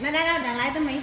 Nó đã đâu đằng lại tới mày